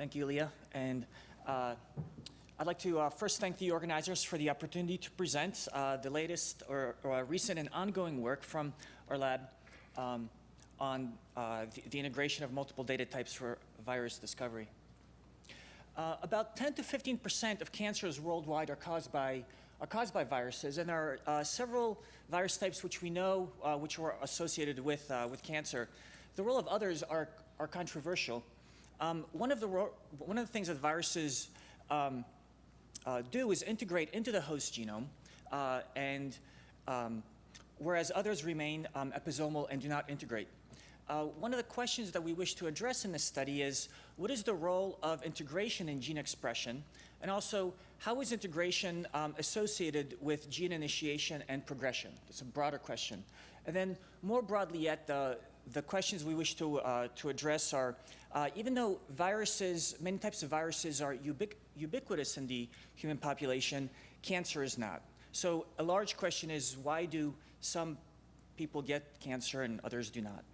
Thank you, Leah. And uh, I'd like to uh, first thank the organizers for the opportunity to present uh, the latest or, or, recent and ongoing work from our lab um, on uh, the, the, integration of multiple data types for virus discovery. Uh, about 10 to 15 percent of cancers worldwide are caused by are caused by viruses, and there are uh, several virus types which we know which are associated with with cancer. The role of others are are controversial. Um, one of the one of the things that viruses um, uh, do is integrate into the host genome, uh, and um, whereas others remain um, episomal and do not integrate. Uh, one of the questions that we wish to address in this study is, what is the role of integration in gene expression? And also, how is integration um, associated with gene initiation and progression? It's a broader question. And then more broadly yet, the, the questions we wish to, uh, to address are, uh, even though viruses, many types of viruses are ubic ubiquitous in the human population, cancer is not. So a large question is, why do some people get cancer and others do not?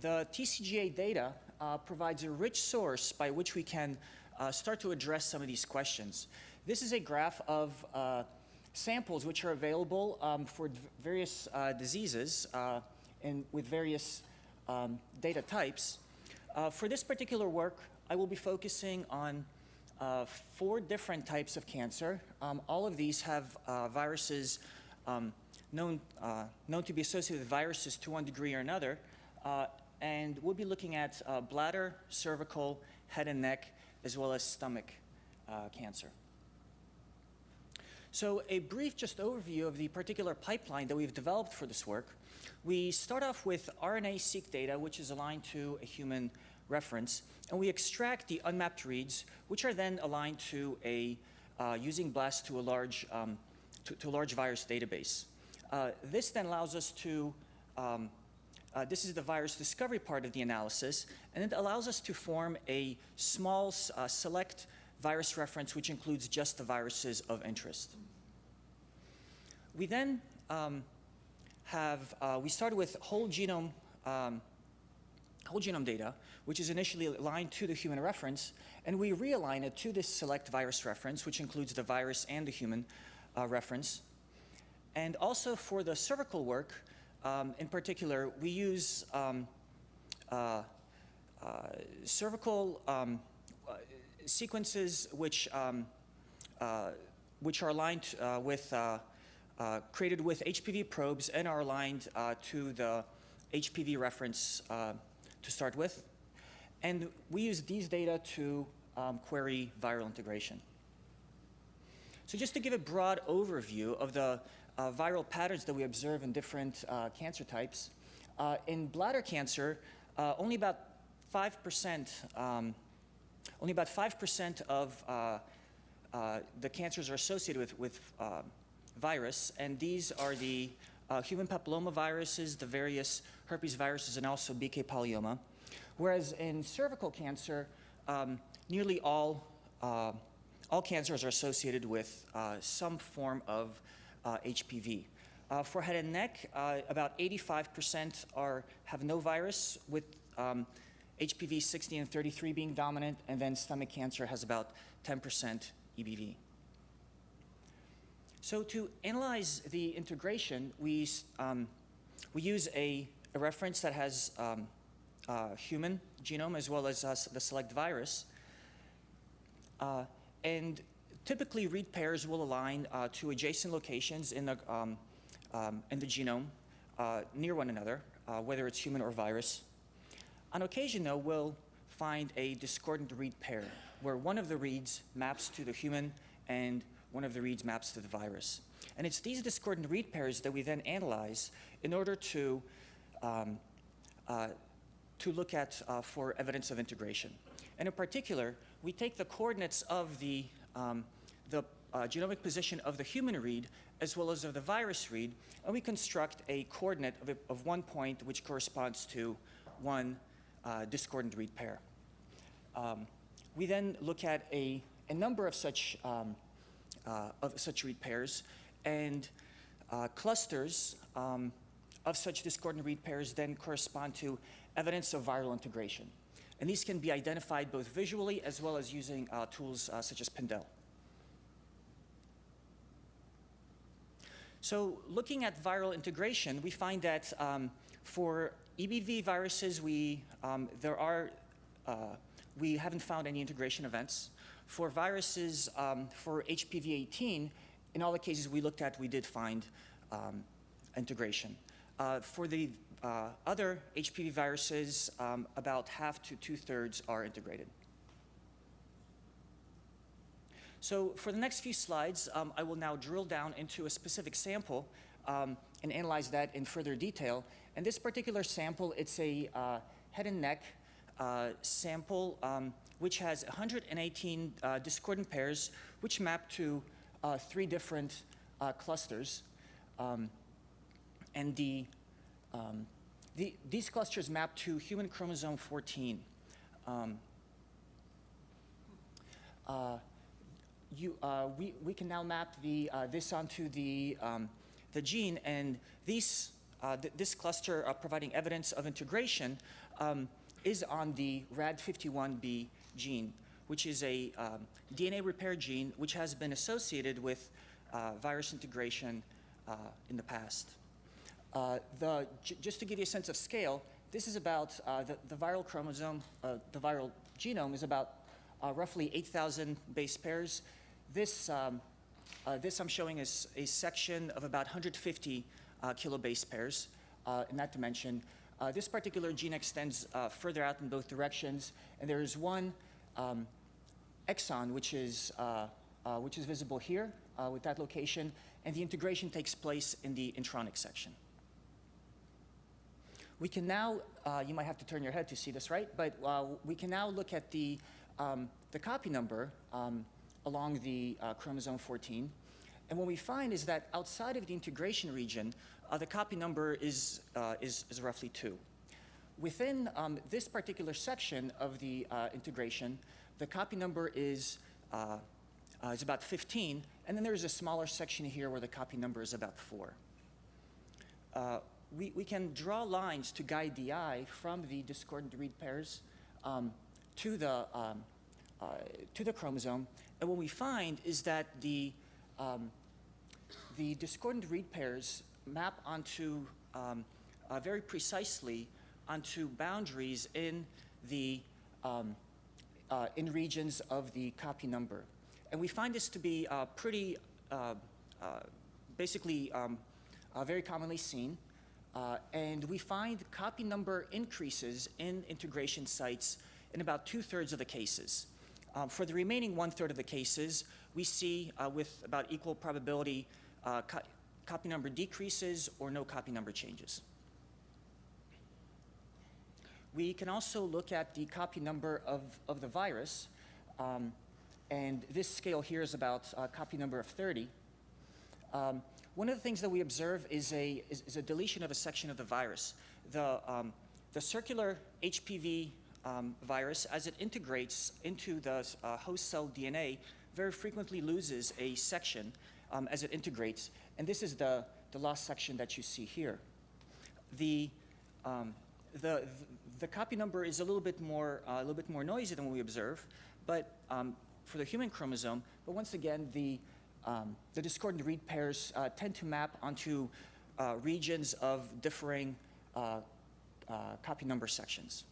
The TCGA data uh, provides a rich source by which we can uh, start to address some of these questions. This is a graph of uh, samples which are available um, for various uh, diseases uh, and with various um, data types. Uh, for this particular work, I will be focusing on uh, four different types of cancer. Um, all of these have uh, viruses um, known, uh, known to be associated with viruses to one degree or another. Uh, and we'll be looking at uh, bladder, cervical, head and neck, as well as stomach cancer. So a brief just overview of the particular pipeline that we've developed for this work. We start off with RNA-seq data, which is aligned to a human reference, and we extract the unmapped reads, which are then aligned to a, uh, using BLAST to a large, um, to, to, a large virus database. Uh, this then allows us to, um, uh, this is the virus discovery part of the analysis, and it allows us to form a small uh, select virus reference which includes just the viruses of interest. We then um, have, uh, we started with whole genome, um, whole genome data, which is initially aligned to the human reference, and we realign it to this select virus reference, which includes the virus and the human uh, reference. And also for the cervical work, um, in particular, we use um, uh, uh, cervical um, sequences which, um, uh, which are aligned uh, with uh, created with HPV probes and are aligned to the HPV reference to start with. And we use these data to um, query viral integration. So just to give a broad overview of the uh, viral patterns that we observe in different uh, cancer types, uh, in bladder cancer, only about 5%, um, only about 5% of the cancers are associated with, with um, virus, and these are the uh, human papillomaviruses, the various herpes viruses, and also BK polyoma. Whereas in cervical cancer, um, nearly all, uh, all cancers are associated with uh, some form of HPV. Uh, for head and neck, uh, about 85% are, have no virus, with um, HPV 60 and 33 being dominant, and then stomach cancer has about 10% EBV. So to analyze the integration, we, um, we use a, a, reference that has um, uh, human genome as well as uh, the select virus. Uh, and typically read pairs will align uh, to adjacent locations in the, um, um in the genome uh, near one another, uh, whether it's human or virus. On occasion, though, we'll find a discordant read pair where one of the reads maps to the human and one of the reads maps to the virus. And it's these discordant read pairs that we then analyze in order to, um, uh, to look at uh, for evidence of integration. And in particular, we take the coordinates of the, um, the uh, genomic position of the human read as well as of the virus read, and we construct a coordinate of, a, of one point which corresponds to one discordant read pair. Um, we then look at a, a number of such um, uh, of such read pairs, and uh, clusters um, of such discordant read pairs then correspond to evidence of viral integration. And these can be identified both visually as well as using uh, tools uh, such as Pindel. So looking at viral integration, we find that um, for EBV viruses, we, um, there are, uh, we haven't found any integration events. For viruses, um, for HPV-18, in all the cases we looked at, we did find um, integration. Uh, for the uh, other HPV viruses, um, about half to two-thirds are integrated. So for the next few slides, um, I will now drill down into a specific sample um, and analyze that in further detail. And this particular sample, it's a uh, head and neck uh, sample um, which has 118 uh, discordant pairs which map to uh, three different uh, clusters. Um, and the, um, the, these clusters map to human chromosome 14. Um, uh, you, we, we can now map the, this onto the, um, the gene, and these, th this cluster providing evidence of integration um, is on the RAD51B gene, which is a um, DNA repair gene which has been associated with uh, virus integration uh, in the past. Uh, the, just to give you a sense of scale, this is about the, the viral chromosome, the viral genome is about uh, roughly 8,000 base pairs. This, um, uh, this I'm showing is a section of about 150 uh, kilobase pairs uh, in that dimension. Uh, this particular gene extends uh, further out in both directions, and there is one um, exon which is, which is visible here with that location, and the integration takes place in the intronic section. We can now, you might have to turn your head to see this, right? But we can now look at the um, the copy number um, along the chromosome 14. And what we find is that outside of the integration region, uh, the copy number is, uh, is, is, roughly 2. Within um, this particular section of the uh, integration, the copy number is, uh, uh, is about 15, and then there's a smaller section here where the copy number is about 4. we, we can draw lines to guide the eye from the discordant read pairs um, to the, um, uh, to the chromosome. And what we find is that the, um, the discordant read pairs map onto um, uh, very precisely onto boundaries in the um, uh, in regions of the copy number. And we find this to be uh, pretty uh, uh, basically um, very commonly seen. and we find copy number increases in integration sites in about two-thirds of the cases. Um, for the remaining one-third of the cases, we see uh, with about equal probability uh, co copy number decreases or no copy number changes. We can also look at the copy number of, of the virus, um, and this scale here is about uh, copy number of 30. Um, one of the things that we observe is a, is, is, a deletion of a section of the virus. The, um, the circular HPV um, virus, as it integrates into the uh, host cell DNA, very frequently loses a section um, as it integrates. And this is the, the lost section that you see here. The, um, the, the copy number is a little bit more, uh, a little bit more noisy than what we observe, but um, for the human chromosome, but once again, the, um, the discordant read pairs uh, tend to map onto uh, regions of differing uh, uh, copy number sections.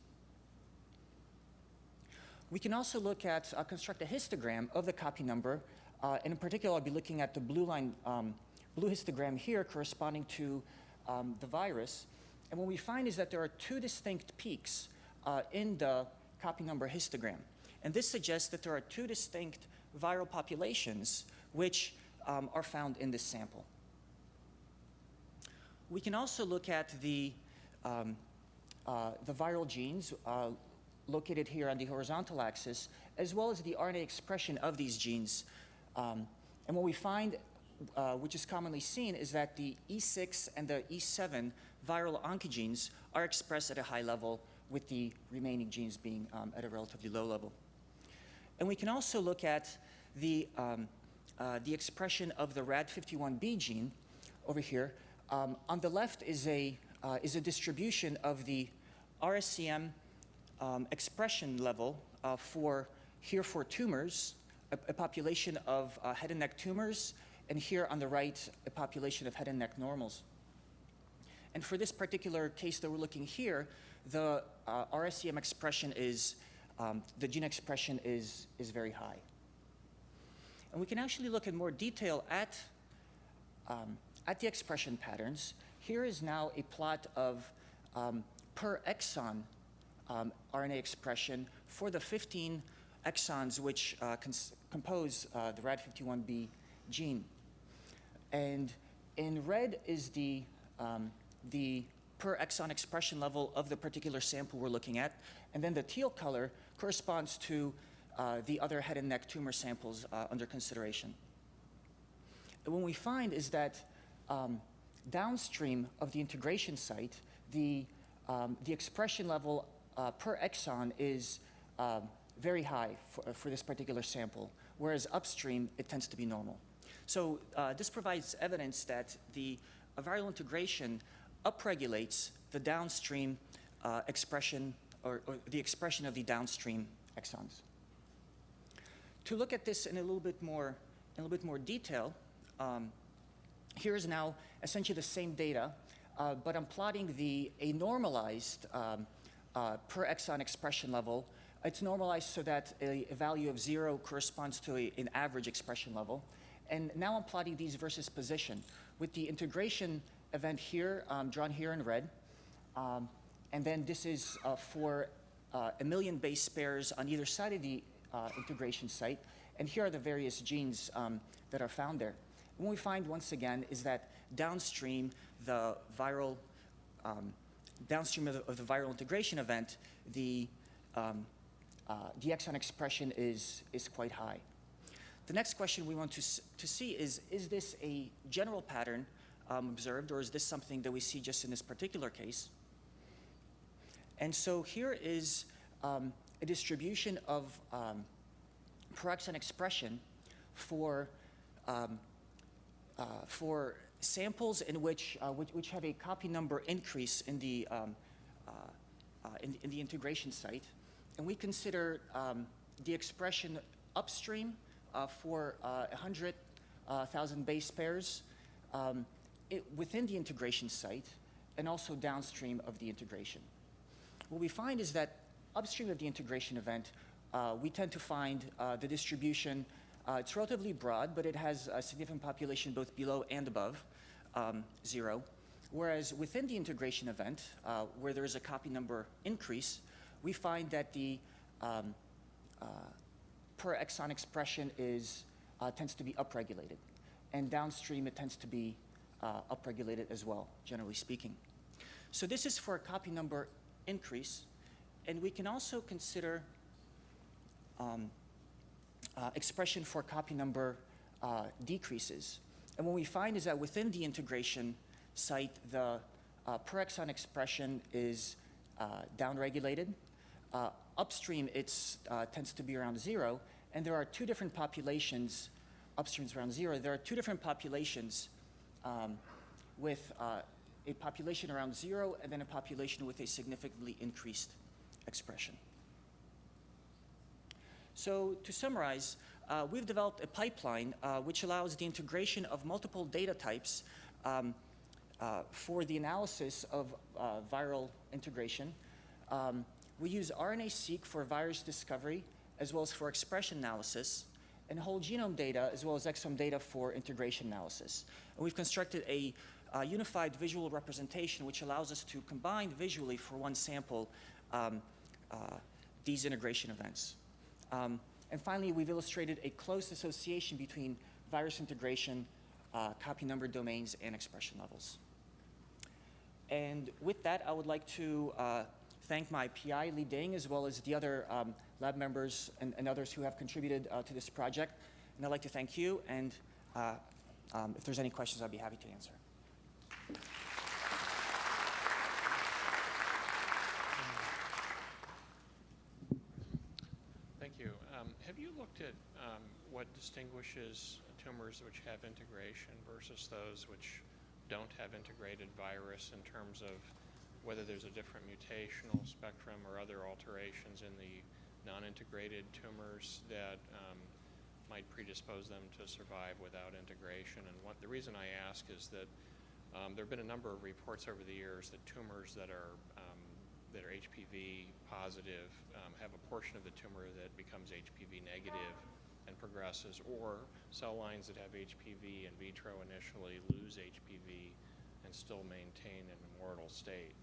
We can also look at, uh, construct a histogram of the copy number. Uh, and in particular, I'll be looking at the blue line, um, blue histogram here corresponding to um, the virus. And what we find is that there are two distinct peaks uh, in the copy number histogram. And this suggests that there are two distinct viral populations which um, are found in this sample. We can also look at the, um, uh, the viral genes, uh, located here on the horizontal axis, as well as the RNA expression of these genes. Um, and what we find, uh, which is commonly seen, is that the E6 and the E7 viral oncogenes are expressed at a high level with the remaining genes being um, at a relatively low level. And we can also look at the, um, uh, the expression of the RAD51B gene over here. Um, on the left is a, uh, is a distribution of the RSCM um, expression level uh, for here for tumors, a, a population of uh, head and neck tumors, and here on the right, a population of head and neck normals. And for this particular case that we're looking here, the uh, RSEM expression is, um, the gene expression is, is very high. And we can actually look in more detail at, um, at the expression patterns. Here is now a plot of um, per exon um, RNA expression for the 15 exons which uh, compose uh, the RAD51B gene. And in red is the, um, the per exon expression level of the particular sample we're looking at. And then the teal color corresponds to uh, the other head and neck tumor samples uh, under consideration. And what we find is that um, downstream of the integration site, the, um, the expression level uh, per exon is um, very high for, for, this particular sample, whereas upstream it tends to be normal. So uh, this provides evidence that the viral integration upregulates the downstream uh, expression or, or, the expression of the downstream exons. To look at this in a little bit more, in a little bit more detail, um, here is now essentially the same data, uh, but I'm plotting the a normalized um, uh, per exon expression level. It's normalized so that a, a value of zero corresponds to a, an average expression level. And now I'm plotting these versus position with the integration event here, um, drawn here in red. Um, and then this is uh, for uh, a million base pairs on either side of the uh, integration site. And here are the various genes um, that are found there. What we find once again is that downstream, the viral, um, downstream of the, of the, viral integration event, the, um, uh, the exon expression is, is quite high. The next question we want to, to see is, is this a general pattern um, observed, or is this something that we see just in this particular case? And so here is um, a distribution of um, exon expression for, um, uh, for samples in which, uh, which, which, have a copy number increase in the, um, uh, uh in, in, the integration site. And we consider um, the expression upstream uh, for 100,000 uh, base pairs um, it, within the integration site and also downstream of the integration. What we find is that upstream of the integration event, uh, we tend to find uh, the distribution, uh, it's relatively broad, but it has a significant population both below and above um, zero. Whereas within the integration event, uh, where there is a copy number increase, we find that the um, uh, per exon expression is, uh, tends to be upregulated. And downstream, it tends to be upregulated as well, generally speaking. So this is for a copy number increase. And we can also consider um, uh, expression for copy number uh, decreases. And what we find is that within the integration site, the uh, per exon expression is uh, downregulated. Uh, upstream, it uh, tends to be around zero. And there are two different populations, upstream is around zero. There are two different populations um, with a population around zero and then a population with a significantly increased expression. So to summarize, uh, we've developed a pipeline uh, which allows the integration of multiple data types um, uh, for the analysis of uh, viral integration. Um, we use RNA-seq for virus discovery as well as for expression analysis and whole genome data as well as exome data for integration analysis. And we've constructed a uh, unified visual representation which allows us to combine visually for one sample um, uh, these integration events. Um, and finally, we've illustrated a close association between virus integration, uh, copy number domains, and expression levels. And with that, I would like to uh, thank my PI, Li Ding, as well as the other um, lab members and, and, others who have contributed uh, to this project. And I'd like to thank you, and uh, um, if there's any questions, I'd be happy to answer. looked at um, what distinguishes tumors which have integration versus those which don't have integrated virus in terms of whether there's a different mutational spectrum or other alterations in the non-integrated tumors that um, might predispose them to survive without integration. And what, the reason I ask is that um, there have been a number of reports over the years that tumors that are um, that are HPV positive um, have a portion of the tumor that becomes HPV negative and progresses, or cell lines that have HPV in vitro initially lose HPV and still maintain an immortal state.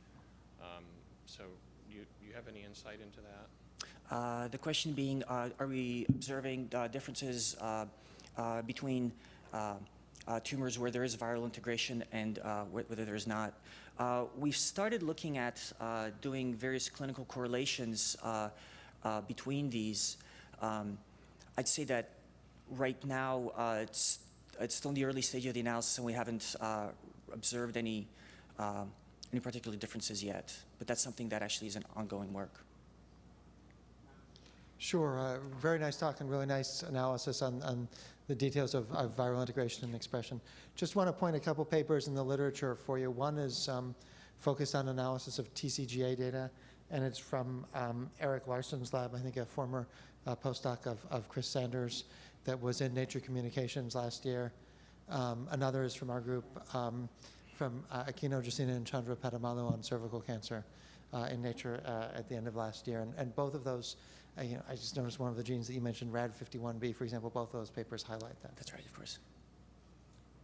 Um, so, you you have any insight into that? Uh, the question being, uh, are we observing uh, differences uh, uh, between uh, tumors where there is viral integration and wh- whether there is not? We've started looking at doing various clinical correlations between these. Um, I'd say that right now uh, it's, it's still in the early stage of the analysis and we haven't uh, observed any, um any particular differences yet. But that's something that actually is an ongoing work. Sure, uh, very nice talk and really nice analysis on, on the details of, of viral integration and expression. Just want to point a couple papers in the literature for you. One is um, focused on analysis of TCGA data, and it's from um, Eric Larson's lab, I think a former uh, postdoc of, of Chris Sanders that was in Nature Communications last year. Um, another is from our group, um, from uh, Aquino Jacina and Chandra Padamalu on cervical cancer uh, in Nature uh, at the end of last year. And, and both of those, uh, you know, I just noticed one of the genes that you mentioned, RAD51B, for example, both of those papers highlight that. That's right, of course.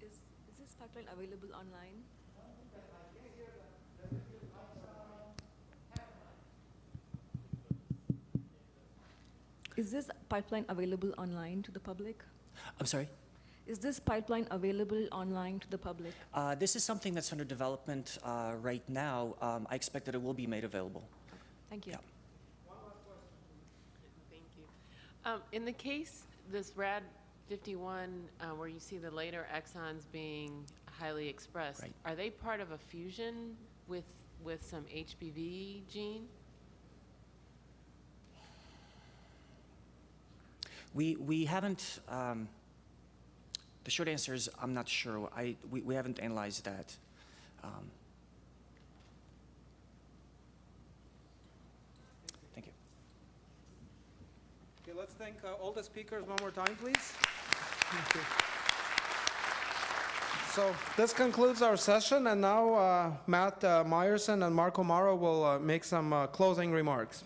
Is, is this pipeline available online? Is this pipeline available online to the public? I'm sorry? Is this pipeline available online to the public? Uh, this is something that's under development uh, right now. Um, I expect that it will be made available. Thank you. Yeah. Thank you. Um, In the case, this RAD 51, uh, where you see the later exons being highly expressed, Right. are they part of a fusion with, with some HPV gene? We, we haven't, um, the short answer is I'm not sure. I, we, we haven't analyzed that. Um, thank you. Okay, let's thank uh, all the speakers one more time, please. So this concludes our session, and now uh, Matt uh, Meyerson and Marco Maro will uh, make some uh, closing remarks.